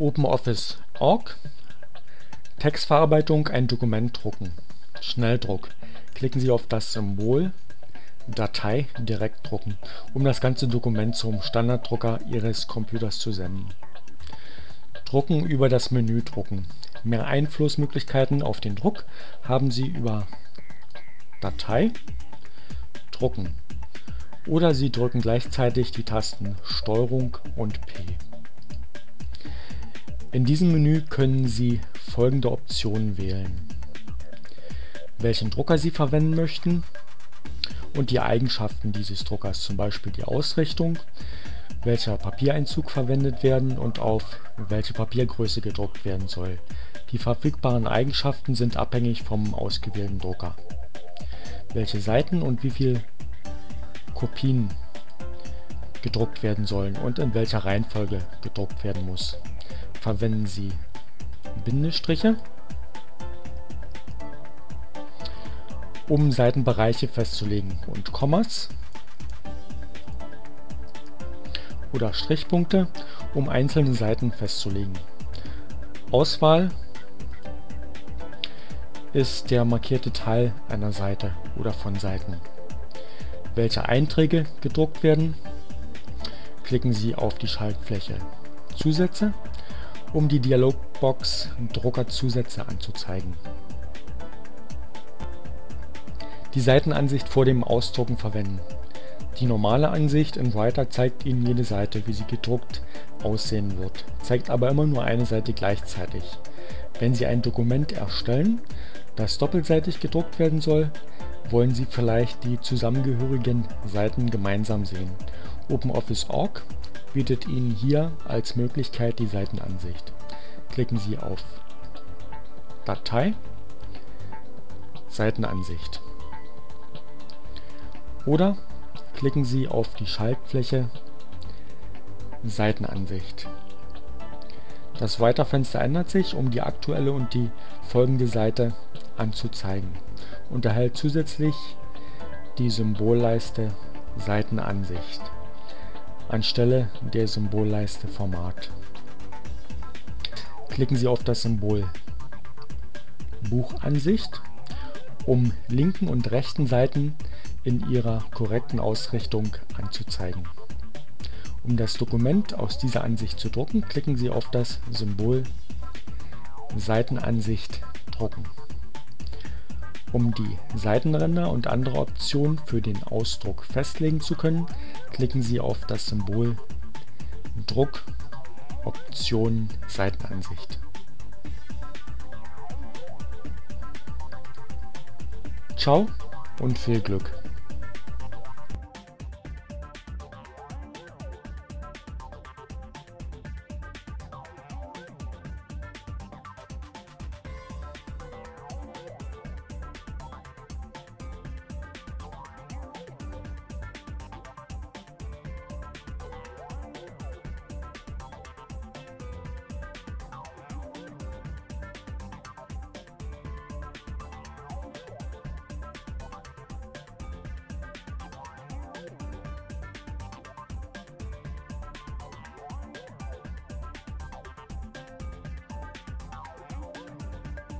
OpenOffice.org Textverarbeitung ein Dokument drucken. Schnelldruck. Klicken Sie auf das Symbol Datei direkt drucken, um das ganze Dokument zum Standarddrucker Ihres Computers zu senden. Drucken über das Menü Drucken. Mehr Einflussmöglichkeiten auf den Druck haben Sie über Datei, Drucken. Oder Sie drücken gleichzeitig die Tasten STRG und P. In diesem Menü können Sie folgende Optionen wählen: welchen Drucker Sie verwenden möchten und die Eigenschaften dieses Druckers, zum Beispiel die Ausrichtung, welcher Papiereinzug verwendet werden und auf welche Papiergröße gedruckt werden soll. Die verfügbaren Eigenschaften sind abhängig vom ausgewählten Drucker. Welche Seiten und wie viel Kopien gedruckt werden sollen und in welcher Reihenfolge gedruckt werden muss verwenden Sie Bindestriche, um Seitenbereiche festzulegen und Kommas oder Strichpunkte, um einzelne Seiten festzulegen. Auswahl ist der markierte Teil einer Seite oder von Seiten. Welche Einträge gedruckt werden, klicken Sie auf die Schaltfläche Zusätze um die Dialogbox Druckerzusätze anzuzeigen. Die Seitenansicht vor dem Ausdrucken verwenden. Die normale Ansicht in Writer zeigt Ihnen jede Seite, wie sie gedruckt aussehen wird, zeigt aber immer nur eine Seite gleichzeitig. Wenn Sie ein Dokument erstellen, das doppelseitig gedruckt werden soll, wollen Sie vielleicht die zusammengehörigen Seiten gemeinsam sehen. OpenOffice.org bietet Ihnen hier als Möglichkeit die Seitenansicht. Klicken Sie auf Datei, Seitenansicht oder klicken Sie auf die Schaltfläche Seitenansicht. Das Weiterfenster ändert sich, um die aktuelle und die folgende Seite anzuzeigen und erhält zusätzlich die Symbolleiste Seitenansicht anstelle der Symbolleiste Format. Klicken Sie auf das Symbol Buchansicht, um linken und rechten Seiten in ihrer korrekten Ausrichtung anzuzeigen. Um das Dokument aus dieser Ansicht zu drucken, klicken Sie auf das Symbol Seitenansicht drucken. Um die Seitenränder und andere Optionen für den Ausdruck festlegen zu können, klicken Sie auf das Symbol Druck Option Seitenansicht. Ciao und viel Glück!